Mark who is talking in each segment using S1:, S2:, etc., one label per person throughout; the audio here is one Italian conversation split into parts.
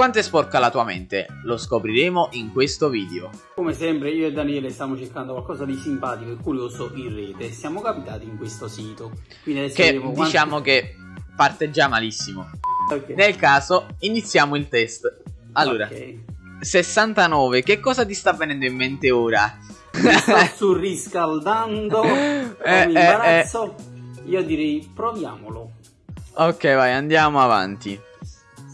S1: Quanto è sporca la tua mente? Lo scopriremo in questo video.
S2: Come sempre io e Daniele stiamo cercando qualcosa di simpatico e curioso in rete. Siamo capitati in questo sito.
S1: Quindi adesso che quanti... diciamo che parte già malissimo. Okay. Nel caso iniziamo il test. Allora, okay. 69, che cosa ti sta venendo in mente ora?
S2: Mi sto surriscaldando, eh, eh, imbarazzo. Eh. Io direi proviamolo.
S1: Ok, vai, andiamo avanti.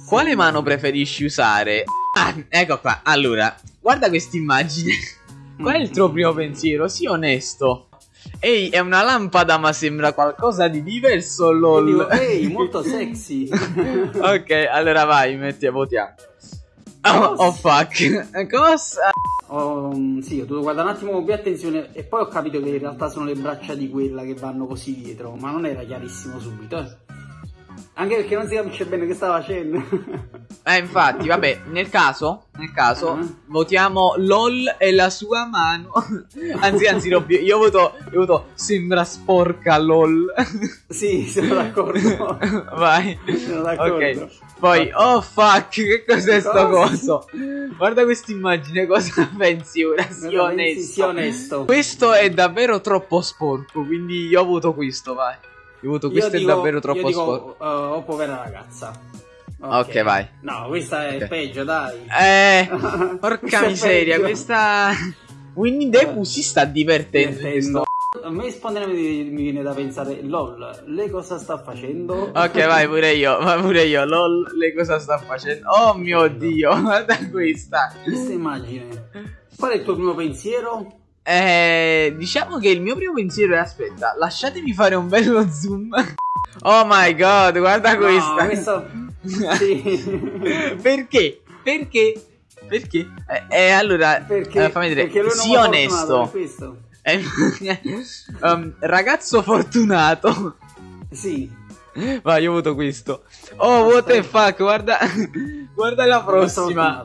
S1: Quale mano preferisci usare? Ah, ecco qua. Allora, guarda questa immagine. Qual è il tuo primo pensiero? Sii onesto. Ehi, è una lampada, ma sembra qualcosa di diverso, lol.
S2: Ehi, molto sexy.
S1: ok, allora vai, metti a votiamo. Oh, oh fuck. Cosa?
S2: Oh, sì, ho dovuto guardare un attimo con più attenzione e poi ho capito che in realtà sono le braccia di quella che vanno così dietro, ma non era chiarissimo subito, eh. Anche perché non si capisce bene che sta facendo.
S1: eh, infatti, vabbè, nel caso, nel caso, uh-huh. votiamo LOL e la sua mano. anzi, anzi, no, io voto, io voto sembra sporca LOL.
S2: sì, sono d'accordo.
S1: Vai.
S2: Sono d'accordo. Ok.
S1: Poi, oh fuck, che cos'è sto coso? Guarda questa immagine, cosa pensi ora? Sii onesto.
S2: Sì, onesto.
S1: Questo è davvero troppo sporco, quindi io voto questo, vai. Voto questo io è dico, davvero troppo sporco.
S2: Uh, oh, povera ragazza.
S1: Okay. ok, vai.
S2: No, questa è okay. peggio, dai.
S1: Eh, porca miseria, questa... Winnie the Pooh si sta divertendo. divertendo.
S2: A me spontaneamente mi viene da pensare, lol, lei cosa sta facendo?
S1: Ok, vai pure io, vai pure io, lol, lei cosa sta facendo? Oh mio dio, guarda questa.
S2: Questa immagine. Qual è il tuo primo pensiero?
S1: Eh, diciamo che il mio primo pensiero è aspetta, lasciatemi fare un bello zoom. Oh my god, guarda no, questa.
S2: Questo... Sì.
S1: Perché? Perché? Perché? Eh, eh allora,
S2: perché,
S1: eh, fammi vedere. Perché sii onesto. Eh, um, ragazzo fortunato.
S2: Sì.
S1: Vai, io voto questo. Oh, what the fuck, guarda. guarda la prossima.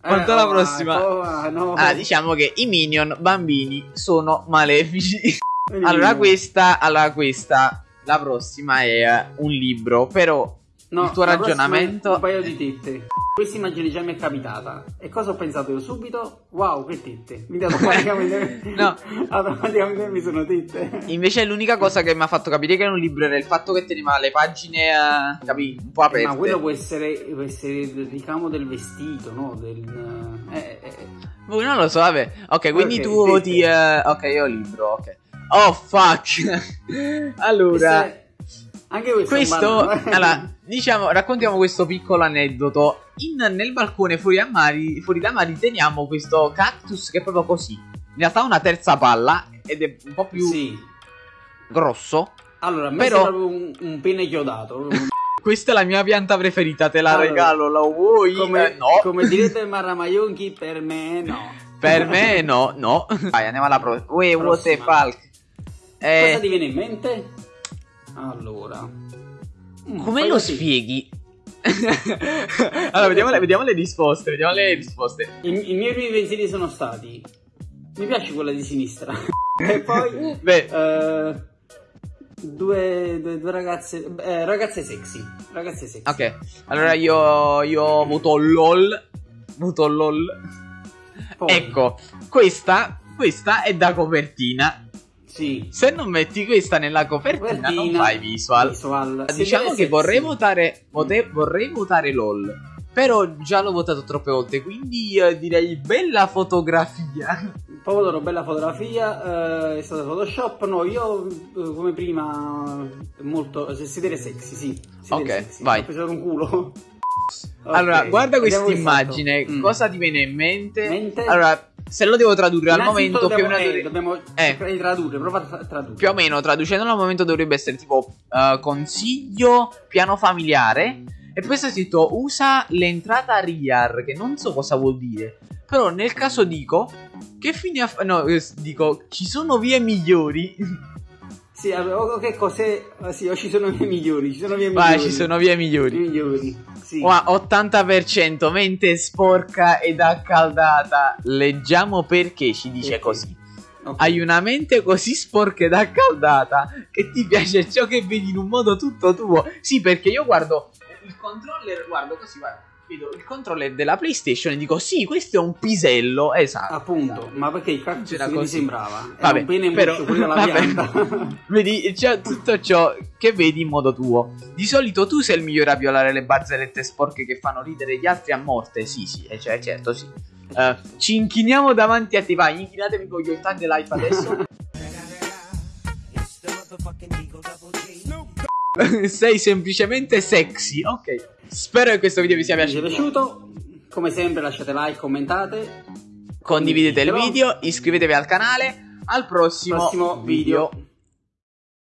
S1: Quanto alla eh, prossima?
S2: Oh, no.
S1: Ah, diciamo che i minion bambini sono malefici. allora questa, allora questa, la prossima è un libro, però no, il tuo ragionamento...
S2: Un paio di tette. Questa immagine già mi è capitata. E cosa ho pensato io subito? Wow, che tette. Mi automaticamente... no. automaticamente mi sono tette.
S1: Invece l'unica cosa che mi ha fatto capire che era un libro era il fatto che teneva le pagine, uh, capì, un po' aperte.
S2: Ma quello può essere, può essere il ricamo del vestito, no? Del... Eh, eh. eh.
S1: Boh, non lo so, vabbè. Ok, quindi okay, tu voti... Uh, ok, io libro, ok. Oh, fuck. allora... Queste...
S2: Anche questo,
S1: questo allora, diciamo, raccontiamo questo piccolo aneddoto. In, nel balcone fuori, mari, fuori da Mari teniamo questo cactus che è proprio così. In realtà ha una terza palla ed è un po' più sì. grosso.
S2: Allora, a me però... sembra un, un pene chiodato.
S1: Questa è la mia pianta preferita, te la allora, regalo, la vuoi?
S2: Come,
S1: eh, no.
S2: come direte Marramayonchi, per me no.
S1: Per me no, no. Vai, andiamo alla prossima. Uè, what the fuck.
S2: Eh... Cosa ti viene in mente? Allora,
S1: come lo così. spieghi? allora, vediamo le, vediamo le, risposte. Vediamo le risposte.
S2: I, I, miei primi pensieri sono stati: Mi piace quella di sinistra. e poi,
S1: Beh.
S2: Uh, due, due, due, ragazze. Eh, ragazze sexy. Ragazze sexy.
S1: Ok, allora io, io voto LOL. Voto LOL. Poi. Ecco, questa, questa è da copertina.
S2: Sì.
S1: Se non metti questa nella copertina, copertina non fai visual. visual. Diciamo che vorrei votare, vote, vorrei votare LOL. Però già l'ho votato troppe volte, quindi eh, direi bella fotografia.
S2: Voterò bella fotografia, eh, è stato Photoshop, no, io eh, come prima molto, se sedere sexy, sì.
S1: Sedere ok, sexy. vai.
S2: Ho preso un culo.
S1: allora, okay. guarda questa immagine, mm. cosa ti viene in mente?
S2: mente?
S1: Allora, se lo devo tradurre al momento
S2: dobbiamo,
S1: più o meno
S2: eh, dobbiamo eh, tradurre, prova a tradurre.
S1: Più o meno traducendolo al momento dovrebbe essere tipo uh, consiglio piano familiare e poi sta scritto usa l'entrata RIAR che non so cosa vuol dire. Però nel caso dico che fine ha no, eh, dico ci sono vie migliori.
S2: Sì, o che cos'è? Sì, o ci sono vie migliori, ci sono vie
S1: migliori. Vai, ci sono vie migliori.
S2: migliori. Sì.
S1: Wow, 80% mente sporca ed accaldata. Leggiamo perché ci dice perché? così. Okay. Hai una mente così sporca ed accaldata che ti piace ciò che vedi in un modo tutto tuo. Sì, perché io guardo il controller, guardo così, guarda. Vedo il controller della PlayStation e dico sì, questo è un pisello, esatto.
S2: Appunto, ma perché il cactus
S1: C'era così.
S2: sembrava?
S1: Vabbè,
S2: un pene
S1: però,
S2: pure la
S1: vabbè. vedi, c'è tutto ciò che vedi in modo tuo. Di solito tu sei il migliore a violare le barzellette sporche che fanno ridere gli altri a morte. Sì, sì, eh, cioè, certo, sì. Eh, ci inchiniamo davanti a te, vai, inchinatevi con gli ottani live adesso. sei semplicemente sexy, ok. Spero che questo video vi sia
S2: Vi è
S1: piaciuto.
S2: piaciuto? Come sempre lasciate like, commentate.
S1: Condividete il video, iscrivetevi al canale. Al prossimo,
S2: Prossimo video.